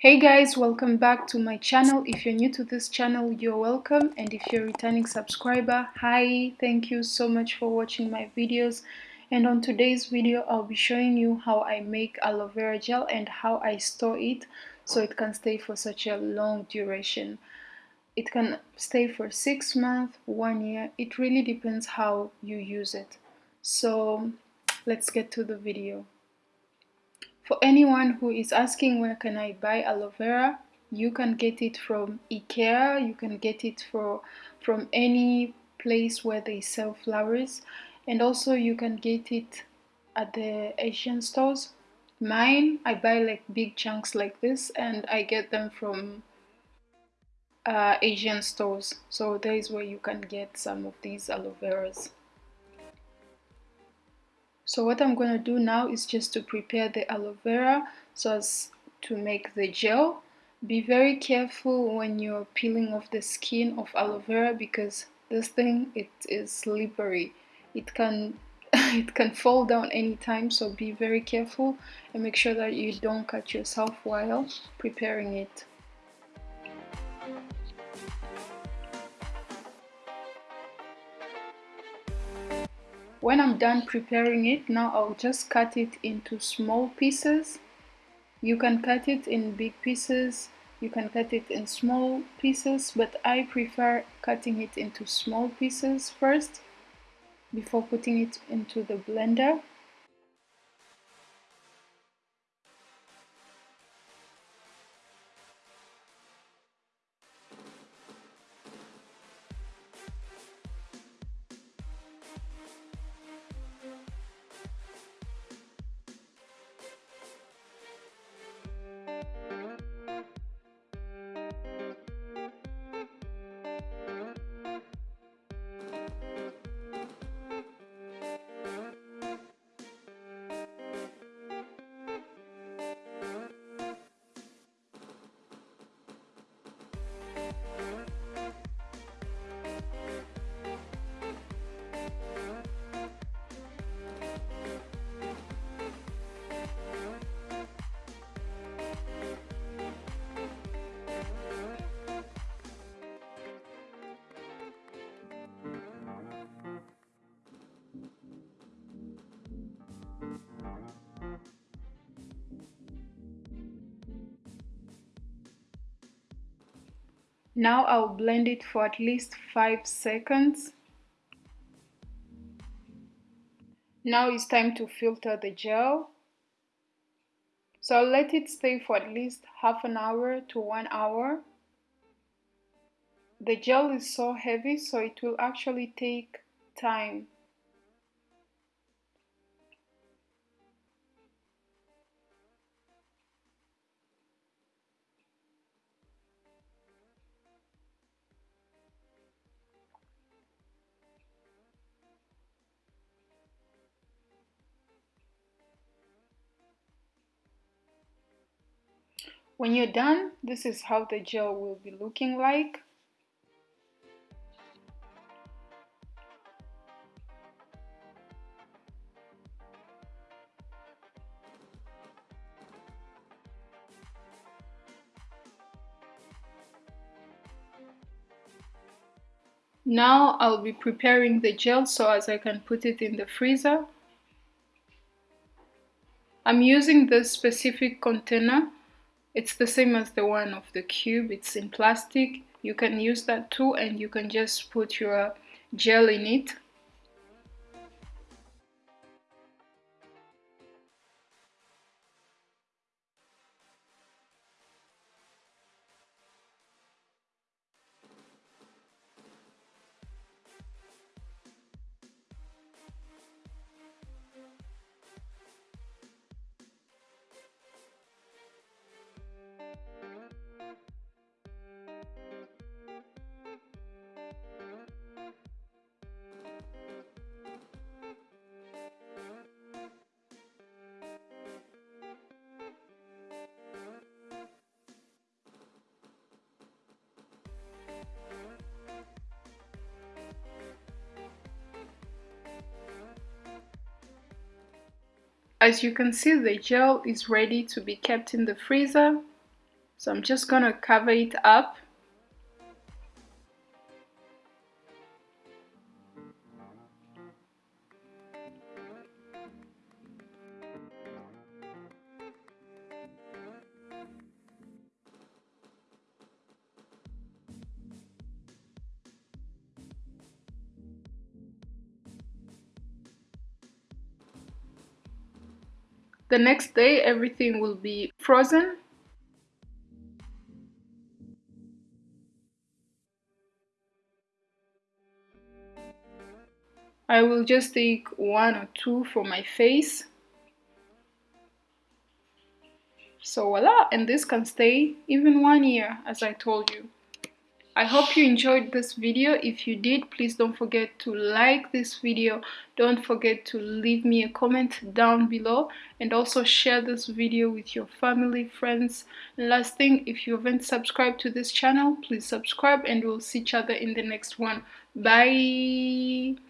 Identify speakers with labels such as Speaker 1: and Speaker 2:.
Speaker 1: Hey guys, welcome back to my channel. If you're new to this channel, you're welcome. And if you're a returning subscriber, hi, thank you so much for watching my videos. And on today's video, I'll be showing you how I make aloe vera gel and how I store it so it can stay for such a long duration. It can stay for six months, one year. It really depends how you use it. So let's get to the video. For anyone who is asking where can I buy aloe vera, you can get it from Ikea, you can get it for, from any place where they sell flowers and also you can get it at the Asian stores. Mine, I buy like big chunks like this and I get them from uh, Asian stores. So there is where you can get some of these aloe veras. So what I'm going to do now is just to prepare the aloe vera so as to make the gel. Be very careful when you're peeling off the skin of aloe vera because this thing it is slippery. It can it can fall down anytime so be very careful and make sure that you don't cut yourself while preparing it. When I'm done preparing it, now I'll just cut it into small pieces. You can cut it in big pieces, you can cut it in small pieces, but I prefer cutting it into small pieces first before putting it into the blender. Now I'll blend it for at least 5 seconds. Now it's time to filter the gel. So I'll let it stay for at least half an hour to one hour. The gel is so heavy so it will actually take time When you're done, this is how the gel will be looking like. Now I'll be preparing the gel so as I can put it in the freezer. I'm using this specific container it's the same as the one of the cube. It's in plastic. You can use that too and you can just put your gel in it As you can see the gel is ready to be kept in the freezer. so I'm just gonna cover it up The next day everything will be frozen. I will just take one or two for my face. So voila, and this can stay even one year as I told you. I hope you enjoyed this video. If you did, please don't forget to like this video. Don't forget to leave me a comment down below and also share this video with your family, friends. And last thing, if you haven't subscribed to this channel, please subscribe and we'll see each other in the next one. Bye!